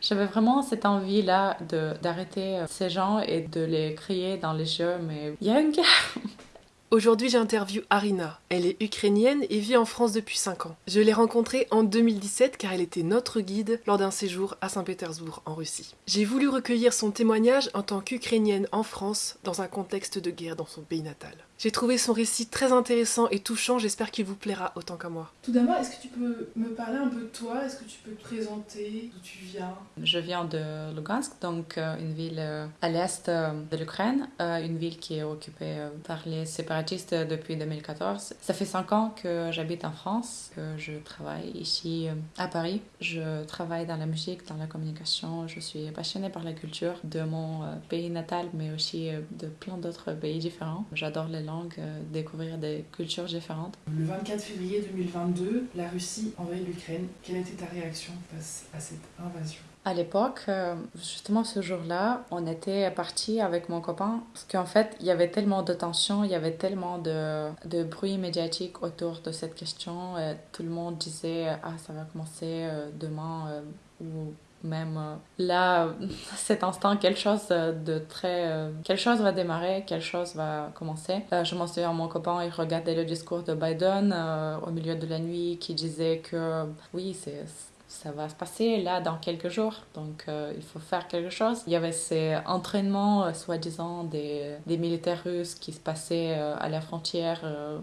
J'avais vraiment cette envie-là d'arrêter ces gens et de les crier dans les yeux, mais il Aujourd'hui, j'interviewe Arina. Elle est ukrainienne et vit en France depuis 5 ans. Je l'ai rencontrée en 2017 car elle était notre guide lors d'un séjour à Saint-Pétersbourg en Russie. J'ai voulu recueillir son témoignage en tant qu'ukrainienne en France dans un contexte de guerre dans son pays natal. J'ai trouvé son récit très intéressant et touchant, j'espère qu'il vous plaira autant qu'à moi. Tout d'abord, est-ce que tu peux me parler un peu de toi? Est-ce que tu peux te présenter? D'où tu viens? Je viens de Lugansk, donc euh, une ville euh, à l'est euh, de l'Ukraine, une ville qui est occupée par les séparatistes depuis 2014. Ça fait cinq ans que j'habite en France, que je travaille ici à Paris. Je travaille dans la musique, dans la communication, je suis passionnée par la culture de mon pays natal, mais aussi de plein d'autres pays différents. J'adore les euh, découvrir des cultures différentes. Le 24 février 2022, la Russie envahit l'Ukraine. Quelle était ta réaction face à cette invasion? À l'époque, euh, justement ce jour-là, on était parti avec mon copain parce qu'en fait, il y avait tellement de tensions, il y avait tellement de, de bruit médiatique autour de cette question. tout le monde disait Ah, ça va commencer euh, demain ou même euh, là, cet instant, quelque chose de très... Euh, quelque chose va démarrer, quelque chose va commencer. Euh, je m'en souviens, mon copain, il regardait le discours de Biden au milieu de la nuit qui disait que oui, c'est ça va se passer là dans quelques jours, donc euh, il faut faire quelque chose. Il y avait ces entraînements, euh, soi-disant, des, des, militaires russes qui se passaient euh, à la frontière.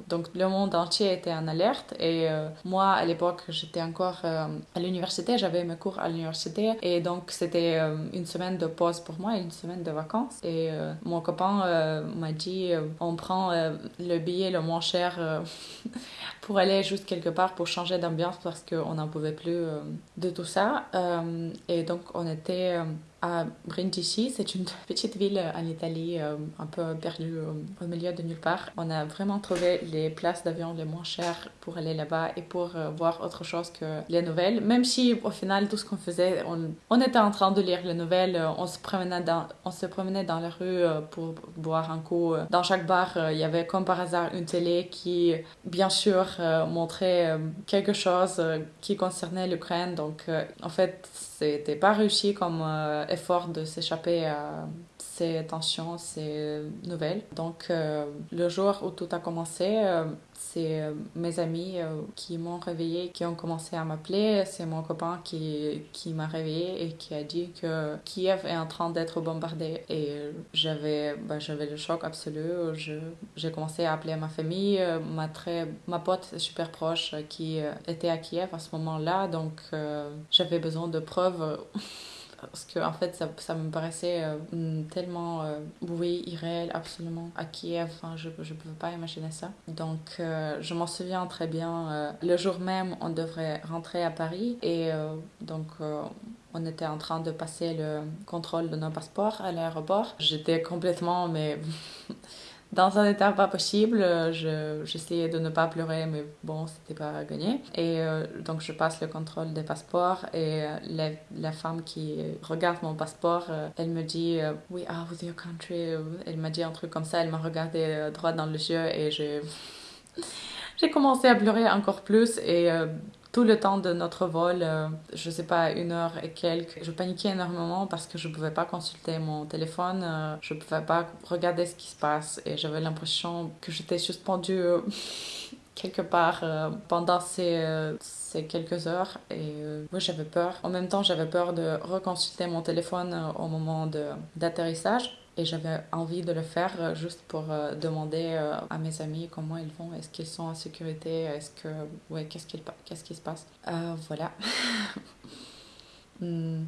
donc le monde entier était en alerte et moi, à l'époque, j'étais encore à l'université, j'avais mes cours à l'université et donc c'était une semaine de pause pour moi et une semaine de vacances. Et mon copain m'a dit, on prend le billet le moins cher pour aller juste quelque part pour changer d'ambiance parce qu'on n'en pouvait plus de tout ça. Euh, et donc, on était euh, à Brindisi. C'est une petite ville en Italie, euh, un peu perdue au milieu de nulle part. On a vraiment trouvé les places d'avion les moins chères pour aller là-bas et pour voir autre chose que les nouvelles. Même si, au final, tout ce qu'on faisait, on, était en train de lire les nouvelles, on se promenait dans, on se promenait dans la rue pour boire un coup. Dans chaque bar, il y avait comme par hasard une télé qui, bien sûr, montrait quelque chose qui concernait l'Ukraine donc, euh, en fait, c'était pas réussi comme euh, effort de s'échapper à ces tensions, ces nouvelles. Donc, euh, le jour où tout a commencé, c'est mes amis qui m'ont réveillé, qui ont commencé à m'appeler. C'est mon copain qui, qui m'a réveillé et qui a dit que Kiev est en train d'être bombardé. Et j'avais bah, le choc absolu. J'ai commencé à appeler ma famille, ma, très, ma pote super proche qui était à Kiev à ce moment-là. Donc, j'avais besoin de preuves. Parce que en fait ça, ça me paraissait euh, tellement euh, oui irréel absolument à Kiev enfin, je ne pouvais pas imaginer ça. Donc euh, je m'en souviens très bien le jour même on devrait rentrer à Paris et donc on était en train de passer le contrôle de nos passeports à l'aéroport. J'étais complètement mais dans un état pas possible. J'essayais de ne pas pleurer, mais bon, c'était pas gagné. Et euh, donc, je passe le contrôle des passeports et euh, la, la, femme qui regarde mon passeport, euh, elle me dit We are with your country. Elle m'a dit un truc comme ça, elle m'a regardé droit dans les yeux et j'ai. J'ai commencé à pleurer encore plus et tout le temps de notre vol, euh, je sais pas, une heure et quelques, je paniquais énormément parce que je pouvais pas consulter mon téléphone, euh, je pouvais pas regarder ce qui se passe et j'avais l'impression que j'étais suspendue euh, quelque part pendant ces, ces, quelques heures et moi j'avais peur. En même temps, j'avais peur de reconsulter mon téléphone au moment d'atterrissage et j'avais envie de le faire euh, juste pour euh, demander euh, à mes amis comment ils vont, est-ce qu'ils sont en sécurité, est-ce que, ouais, qu'est-ce, qu'il, qu'est-ce qui se passe? voilà. Hmm.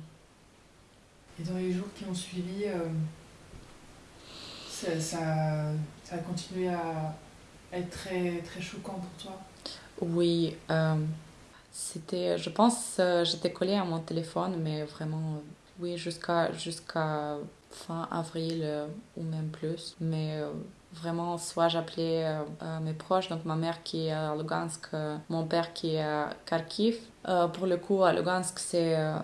Et dans les jours qui ont suivi, ça, ça, ça, a continué à être très, très choquant pour toi? Oui. c'était, je pense, j'étais collée à mon téléphone, mais vraiment, oui, jusqu'à, jusqu'à fin avril euh, ou même plus. Mais euh, vraiment, soit j'appelais euh, mes proches, donc ma mère qui est à Lugansk, mon père qui est à Kharkiv, Euh, pour le coup, à Lugansk, c'est euh,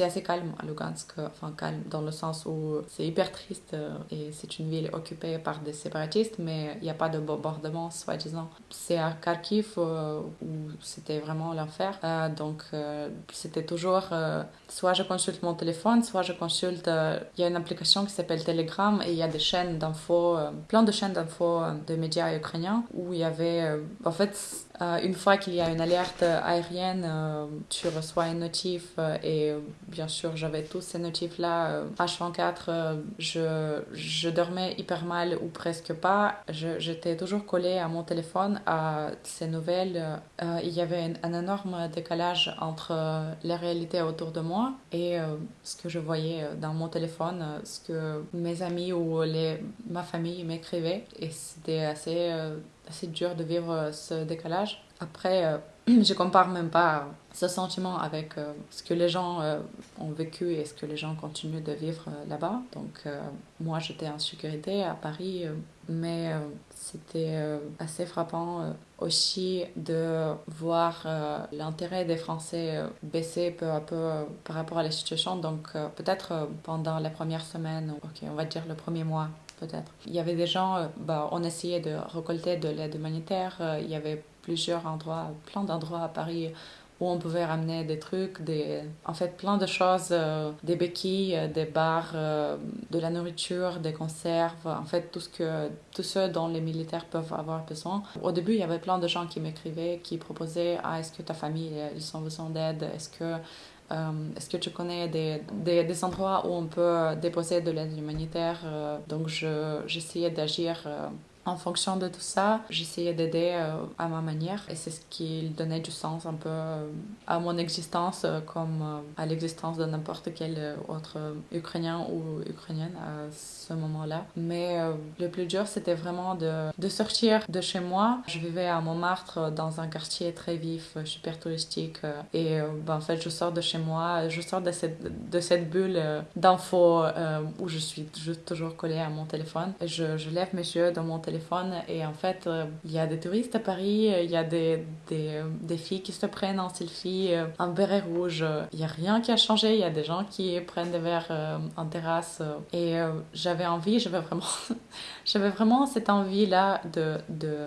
assez calme Lugansk, enfin calme dans le sens où c'est hyper triste euh, et c'est une ville occupée par des séparatistes, mais il n'y a pas de bombardement, soi-disant. C'est à Kharkiv où c'était vraiment l'enfer, donc c'était toujours soit je consulte mon téléphone, soit je consulte. Il y a une application qui s'appelle Telegram et il y a des chaînes d'infos, plein de chaînes d'infos de médias ukrainiens où il y avait, en fait, une fois qu'il y a une alerte aérienne euh, tu reçois une notif euh, et euh, bien sûr j'avais tous ces notifs-là. H24, je, je dormais hyper mal ou presque pas. J'étais toujours collée à mon téléphone, à ces nouvelles. il y avait un, énorme décalage entre la réalité autour de moi et ce que je voyais dans mon téléphone, ce que mes amis ou les, ma famille m'écrivaient. Et c'était assez, assez dur de vivre ce décalage. Après, je compare même pas ce sentiment avec euh, ce que les gens euh, ont vécu et ce que les gens continuent de vivre euh, là-bas. Donc moi j'étais en sécurité à Paris, mais c'était assez frappant aussi de voir l'intérêt des Français baisser peu à peu par rapport à la situation. Donc peut-être pendant la première semaine, ok on va dire le premier mois peut-être. Il y avait des gens, bah, on essayait de récolter de l'aide humanitaire, il y avait plusieurs endroits, plein d'endroits à Paris où on pouvait ramener des trucs, en fait plein de choses, euh, des béquilles, euh, des bars, euh, de la nourriture, des conserves, en fait tout ce, que, tout ce dont les militaires peuvent avoir besoin. Au début, il y avait plein de gens qui m'écrivaient, qui proposaient ah, est-ce que ta famille, ils ont besoin d'aide? Est-ce que, est-ce que tu connais des, des, des, endroits où on peut déposer de l'aide humanitaire? Donc j'essayais d'agir en fonction de tout ça, j'essayais d'aider euh, à ma manière et c'est ce qui donnait du sens un peu euh, à mon existence euh, comme à l'existence de n'importe quel autre Ukrainien ou Ukrainienne à ce moment-là. Mais le plus dur, c'était vraiment de, sortir de chez moi. Je vivais à Montmartre dans un quartier très vif, super touristique et ben, en fait, je sors de chez moi, je sors de cette, bulle d'infos où je suis toujours collée à mon téléphone je, je lève mes yeux dans mon téléphone et en fait, euh, il y a des touristes à Paris, euh, il y a des, des, des, filles qui se prennent en selfie en euh, béret rouge. Il n'y a rien qui a changé, il y a des gens qui prennent des verres en terrasse et j'avais envie, j'avais vraiment, j'avais vraiment cette envie-là de,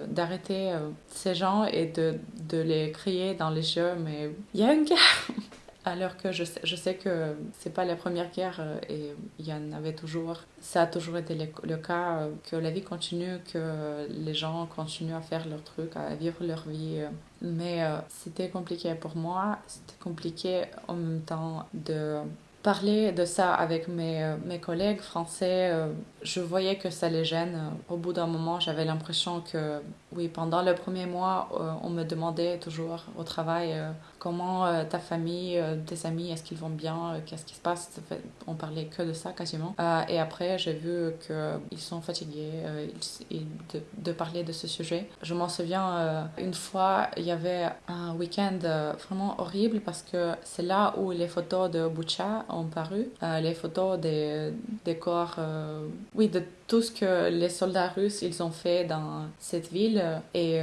d'arrêter ces gens et de, de les crier dans les yeux, mais il y a une guerre alors que je sais, je sais que c'est pas la première guerre euh, et il y en avait toujours. Ça a toujours été le, cas euh, que la vie continue, que les gens continuent à faire leur truc, à vivre leur vie. Euh. Mais c'était compliqué pour moi. C'était compliqué en même temps de parler de ça avec mes, mes collègues français. Je voyais que ça les gêne. Au bout d'un moment, j'avais l'impression que, oui, pendant le premier mois, on me demandait toujours au travail comment euh, ta famille, euh, tes amis, est-ce qu'ils vont bien, euh, qu'est-ce qui se passe? On parlait que de ça quasiment. et après, j'ai vu qu'ils sont fatigués de, parler de ce sujet. Je m'en souviens, une fois, il y avait un week-end vraiment horrible parce que c'est là où les photos de Bucha ont paru, les photos des, des corps, oui, de tout ce que les soldats russes ils ont fait dans cette ville et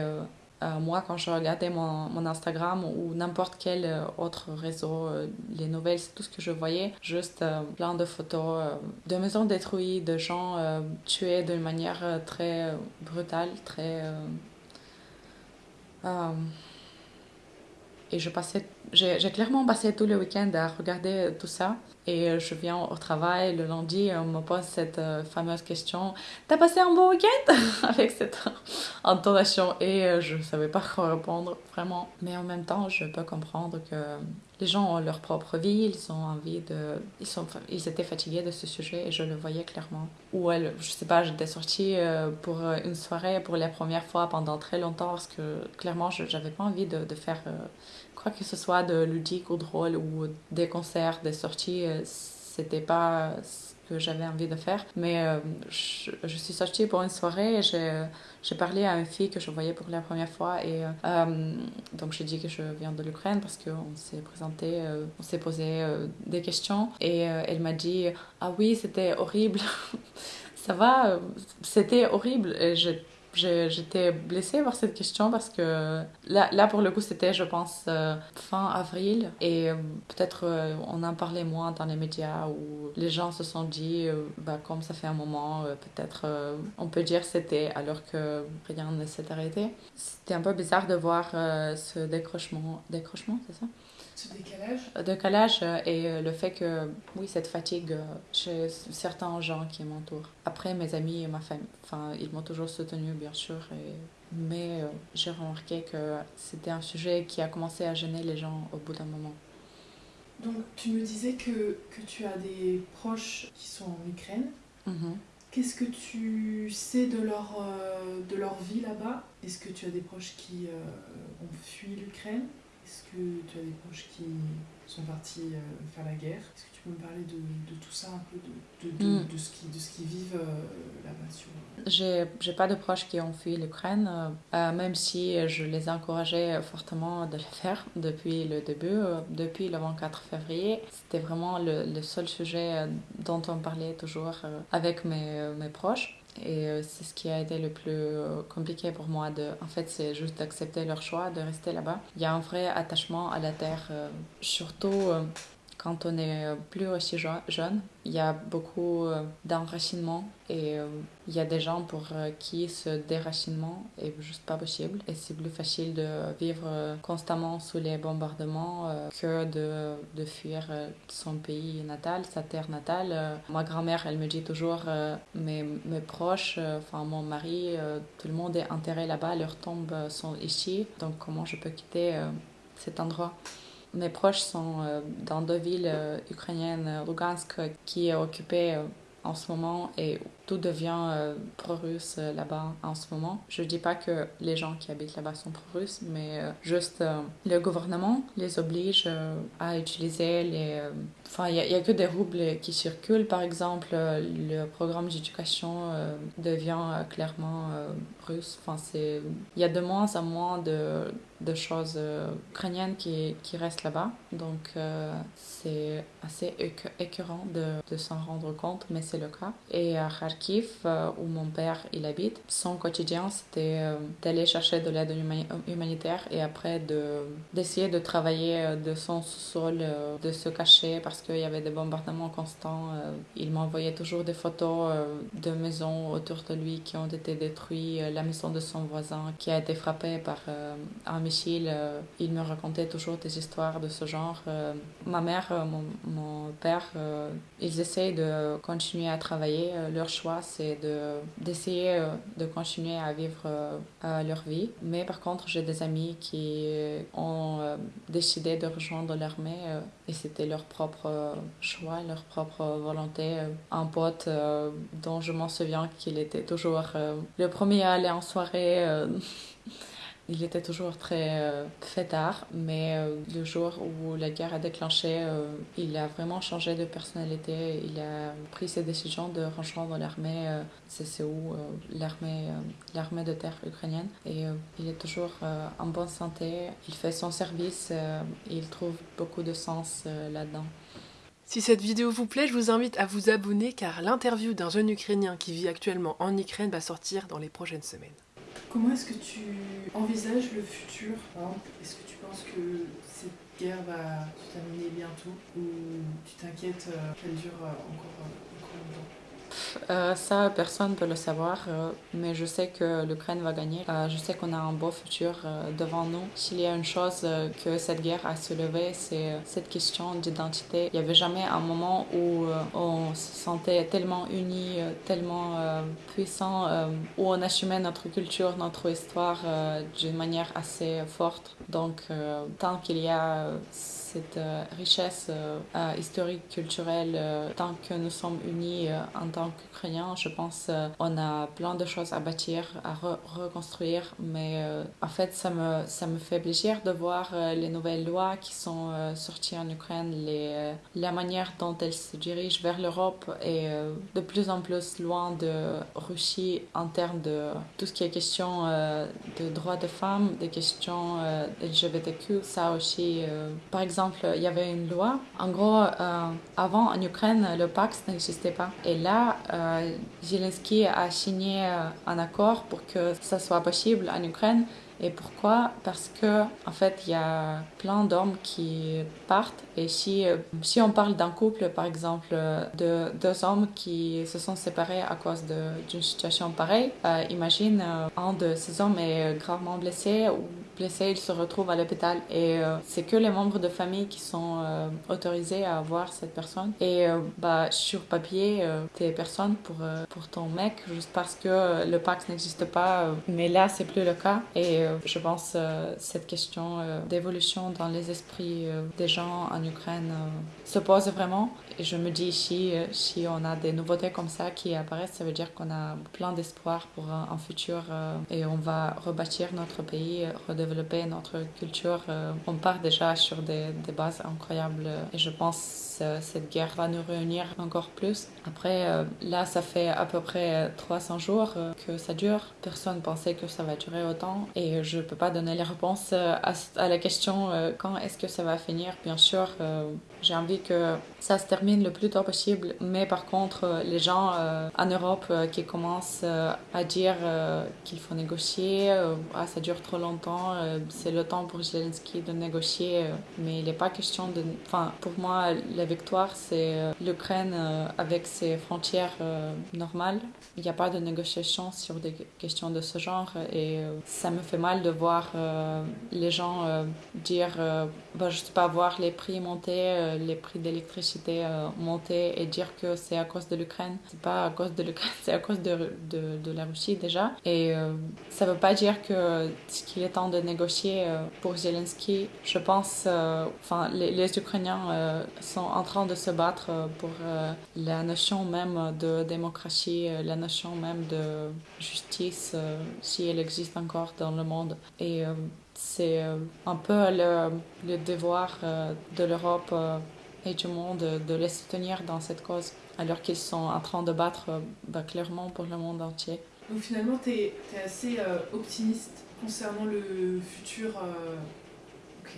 euh, moi, quand je regardais mon, mon Instagram ou n'importe quel euh, autre réseau, euh, les nouvelles, c'est tout ce que je voyais. Juste plein de photos de maisons détruites, de gens tués d'une manière très brutale, très. et je passais, j'ai clairement passé tout le week-end à regarder tout ça. Et je viens au travail le lundi et on me pose cette euh, fameuse question T'as passé un bon week-end? Avec cette intonation. Et euh, je ne savais pas quoi répondre, vraiment. Mais en même temps, je peux comprendre que les gens ont leur propre vie, ils ont envie de. Ils, sont... ils étaient fatigués de ce sujet et je le voyais clairement. Ou elle, je sais pas, j'étais sortie euh, pour une soirée pour la première fois pendant très longtemps parce que clairement, je n'avais pas envie de, de faire quoi que ce soit de ludique ou drôle ou des concerts, des sorties, euh, c'était pas ce que j'avais envie de faire. Mais euh, je, suis sortie pour une soirée et j'ai parlé à une fille que je voyais pour la première fois. Et euh, donc j'ai dit que je viens de l'Ukraine parce qu'on s'est présenté, on s'est posé des questions. Et elle m'a dit Ah oui, c'était horrible. Ça va, c'était horrible. J'étais blessée par cette question parce que là, là pour le coup, c'était, je pense, euh, fin avril et euh, peut-être euh, on en parlait moins dans les médias où les gens se sont dit, bah, comme ça fait un moment, peut-être on peut dire c'était alors que rien ne s'est arrêté. C'était un peu bizarre de voir ce décrochement, décrochement, c'est ça? Ce décalage Décalage et le fait que, oui, cette fatigue chez certains gens qui m'entourent. Après, mes amis et ma famille, enfin, ils m'ont toujours soutenu, bien sûr, et... mais j'ai remarqué que c'était un sujet qui a commencé à gêner les gens au bout d'un moment. Donc, tu me disais que, que tu as des proches qui sont en Ukraine. Mhm. Qu'est-ce que tu sais de leur, euh, de leur vie là-bas? Est-ce que tu as des proches qui euh, ont fui l'Ukraine? Est-ce que tu as des proches qui sont partis euh, faire la guerre? Est-ce que tu peux me parler de, de tout ça, un peu, de, de, de, mm. ce qu'ils qui vivent euh, là-bas sur... J'ai, j'ai pas de proches qui ont fui l'Ukraine, euh, même si je les ai encouragés fortement de le faire depuis le début, depuis le 24 février. C'était vraiment le, le, seul sujet dont on parlait toujours avec mes, mes proches. Et euh, c'est ce qui a été le plus euh, compliqué pour moi. De, en fait, c'est juste d'accepter leur choix, de rester là-bas. Il y a un vrai attachement à la terre, euh, surtout quand on est euh, plus aussi jeune, il y a beaucoup euh, d'enracinement et euh, il y a des gens pour qui ce déracinement est juste pas possible et c'est plus facile de vivre constamment sous les bombardements que de, de fuir son pays natal, sa terre natale. Ma grand-mère, elle me dit toujours, mes, mes proches, enfin mon mari, tout le monde est enterré là-bas, leurs tombes sont ici, donc comment je peux quitter cet endroit? Mes proches sont euh, dans deux villes euh, ukrainiennes, Lugansk, qui est occupée euh, en ce moment et tout devient pro-russe là-bas en ce moment. Je dis pas que les gens qui habitent là-bas sont pro-russes, mais juste le gouvernement les oblige à utiliser les... Enfin, il n'y a, que des roubles qui circulent. Par exemple, le programme d'éducation devient clairement russe. Enfin, il y a de moins en moins de de choses euh, ukrainiennes qui, qui restent là-bas. Donc euh, c'est assez écœurant de, de s'en rendre compte, mais c'est le cas. Et à Kharkiv, euh, où mon père il habite, son quotidien c'était d'aller chercher de l'aide humanitaire et après de, d'essayer de travailler de son sous-sol, de se cacher parce qu'il y avait des bombardements constants. il m'envoyait toujours des photos de maisons autour de lui qui ont été détruites, la maison de son voisin qui a été frappée par un euh, il me racontait toujours des histoires de ce genre. Euh, ma mère, euh, mon, mon père, ils essayent de continuer à travailler. leur choix, c'est de, d'essayer de continuer à vivre leur vie. Mais par contre, j'ai des amis qui ont décidé de rejoindre l'armée et c'était leur propre choix, leur propre volonté. Un pote dont je m'en souviens qu'il était toujours le premier à aller en soirée. Il était toujours très euh, fêtard, mais euh, le jour où la guerre a déclenché, euh, il a vraiment changé de personnalité. Il a pris ses décisions de rejoindre l'armée CCU, l'armée, l'armée de terre ukrainienne. Et il est toujours en bonne santé. Il fait son service et il trouve beaucoup de sens là-dedans. Si cette vidéo vous plaît, je vous invite à vous abonner car l'interview d'un jeune Ukrainien qui vit actuellement en Ukraine va sortir dans les prochaines semaines. Comment est-ce que tu envisages le futur Est-ce que tu penses que cette guerre va se terminer bientôt ou tu t'inquiètes euh, qu'elle dure euh, encore, euh, ça, personne ne peut le savoir, euh, mais je sais que l'Ukraine va gagner. Euh, je sais qu'on a un beau futur devant nous. S'il y a une chose que cette guerre a soulevé, c'est cette question d'identité. Il n'y avait jamais un moment où on se sentait tellement unis, tellement puissant, où on assumait notre culture, notre histoire d'une manière assez forte. Donc, tant qu'il y a cette euh, richesse euh, euh, historique, culturelle, tant que nous sommes unis en tant qu'Ukrainiens, je pense on a plein de choses à bâtir, à reconstruire, mais en fait ça me, ça me fait plaisir de voir les nouvelles lois qui sont sorties en Ukraine, les, la manière dont elles se dirigent vers l'Europe et de plus en plus loin de Russie en termes de tout ce qui est question de droits de femmes, des questions LGBTQ, ça aussi, par exemple, il y avait une loi. En gros, avant, en Ukraine, le Pax n'existait pas. Et là, Zelensky a signé un accord pour que ça soit possible en Ukraine et pourquoi? Parce que en fait, il y a plein d'hommes qui partent. Et si, euh, si on parle d'un couple, par exemple, de deux hommes qui se sont séparés à cause d'une situation pareille, euh, imagine euh, un de ces hommes est gravement blessé ou blessé, il se retrouve à l'hôpital. Et c'est que les membres de famille qui sont autorisés à voir cette personne. Et bah, sur papier, t'es personne pour, pour ton mec, juste parce que le Pax n'existe pas. mais là, c'est plus le cas. Et je pense euh, cette question euh, d'évolution dans les esprits euh, des gens en Ukraine se pose vraiment. Et je me dis, si, si on a des nouveautés comme ça qui apparaissent, ça veut dire qu'on a plein d'espoir pour un, futur et on va rebâtir notre pays, redévelopper notre culture. On part déjà sur des, bases incroyables et je pense que cette guerre va nous réunir encore plus. Après, là, ça fait à peu près 300 jours que ça dure. Personne pensait que ça va durer autant et je peux pas donner les réponses euh, à, la question euh, quand est-ce que ça va finir? Bien sûr, euh, j'ai envie que ça se termine le plus tôt possible, mais par contre, les gens en Europe qui commencent à dire qu'il faut négocier, ah, ça dure trop longtemps, c'est le temps pour Zelensky de négocier, mais il n'est pas question de... Enfin, pour moi, la victoire, c'est l'Ukraine avec ses frontières normales. Il n'y a pas de négociation sur des questions de ce genre et ça me fait mal de voir euh, les gens euh, dire, euh, bah, je sais pas, voir les prix monter, les prix d'électricité monter et dire que c'est à cause de l'Ukraine. C'est pas à cause de l'Ukraine, c'est à cause de, de, la Russie déjà. Et ça veut pas dire que qu'il est temps de négocier pour Zelensky. Je pense, enfin, les, les, Ukrainiens sont en train de se battre pour la notion même de démocratie, la notion même de justice, si elle existe encore dans le monde. Et euh, c'est euh, un peu le, le devoir euh, de l'Europe et du monde de les soutenir dans cette cause, alors qu'ils sont en train de battre bah, clairement pour le monde entier. Donc finalement, tu es, es, assez optimiste concernant le futur. Ok,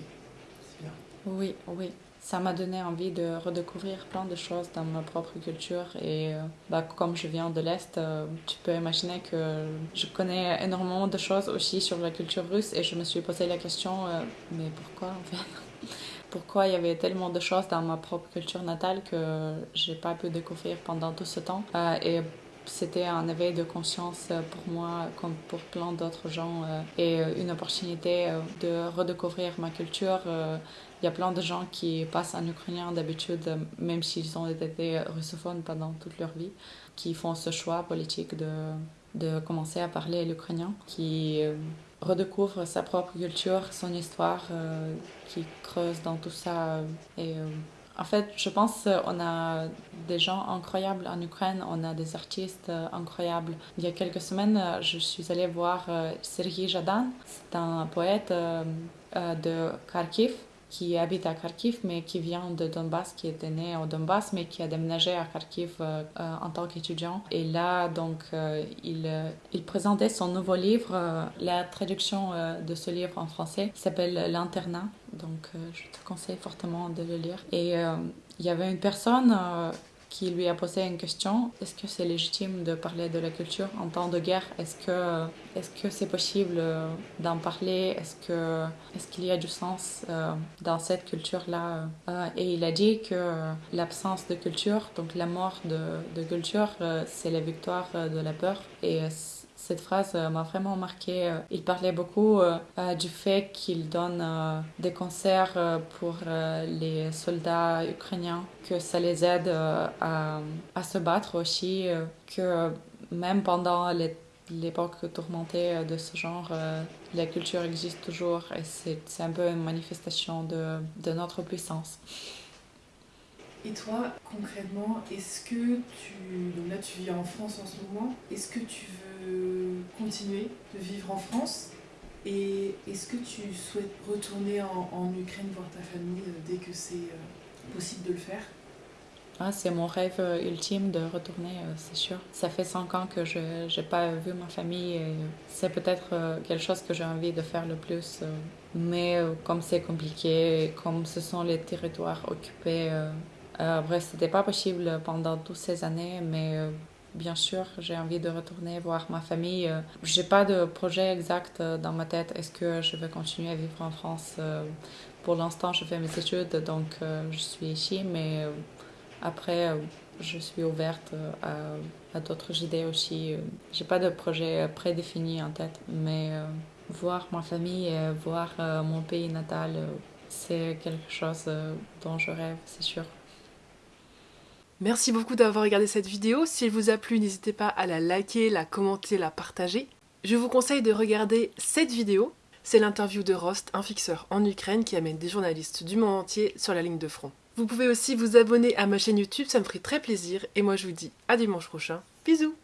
c'est bien. Oui, oui ça m'a donné envie de redécouvrir plein de choses dans ma propre culture. Et euh, bah, comme je viens de l'Est, euh, tu peux imaginer que je connais énormément de choses aussi sur la culture russe. Et je me suis posé la question, euh, mais pourquoi en fait? Pourquoi il y avait tellement de choses dans ma propre culture natale que j'ai pas pu découvrir pendant tout ce temps? Et c'était un éveil de conscience pour moi comme pour plein d'autres gens et une opportunité de redécouvrir ma culture il y a plein de gens qui passent en ukrainien d'habitude, même s'ils ont été russophones pendant toute leur vie, qui font ce choix politique de, de commencer à parler l'ukrainien, qui euh, redécouvrent sa propre culture, son histoire, euh, qui creuse dans tout ça. Et euh, en fait, je pense qu'on a des gens incroyables en Ukraine, on a des artistes incroyables. Il y a quelques semaines, je suis allée voir Sergei Jadan, c'est un poète de Kharkiv qui habite à Kharkiv, mais qui vient de Donbass, qui était né au Donbass, mais qui a déménagé à Kharkiv euh, euh, en tant qu'étudiant. Et là, donc, euh, il, il présentait son nouveau livre, la traduction de ce livre en français, s'appelle L'internat. Donc, je te conseille fortement de le lire. Et il y avait une personne qui lui a posé une question. Est-ce que c'est légitime de parler de la culture en temps de guerre? Est-ce que est-ce que c'est possible euh, d'en parler? Est-ce que est-ce qu'il y a du sens euh, dans cette culture là euh, Et il a dit que l'absence de culture, donc la mort de, de culture, c'est la victoire de la peur. Et cette phrase euh, m'a vraiment marqué. Euh, il parlait beaucoup euh, du fait qu'il donne des concerts pour les soldats ukrainiens, que ça les aide à, à se battre aussi, que même pendant l'époque tourmentée de ce genre, la culture existe toujours et c'est un peu une manifestation de, de notre puissance. Et toi, concrètement, est-ce que tu... Donc là, tu vis en France en ce moment. Est-ce que tu veux continuer de vivre en France Et est-ce que tu souhaites retourner en, Ukraine voir ta famille euh, dès que c'est euh, possible de le faire? Ah, c'est mon rêve ultime de retourner, c'est sûr. Ça fait cinq ans que je n'ai pas vu ma famille et c'est peut-être quelque chose que j'ai envie de faire le plus. Mais comme c'est compliqué, comme ce sont les territoires occupés, après, c'était pas possible pendant toutes ces années, mais bien sûr, j'ai envie de retourner voir ma famille. J'ai pas de projet exact dans ma tête. Est-ce que je vais continuer à vivre en France Pour l'instant, je fais mes études, donc je suis ici, mais après, euh, je suis ouverte euh, à, d'autres idées aussi. J'ai pas de projet prédéfini en tête, mais euh, voir ma famille et voir mon pays natal, c'est quelque chose dont je rêve, c'est sûr. Merci beaucoup d'avoir regardé cette vidéo. Si elle vous a plu, n'hésitez pas à la liker, la commenter, la partager. Je vous conseille de regarder cette vidéo. C'est l'interview de Rost, un fixeur en Ukraine qui amène des journalistes du monde entier sur la ligne de front. Vous pouvez aussi vous abonner à ma chaîne YouTube, ça me ferait très plaisir. Et moi je vous dis à dimanche prochain. Bisous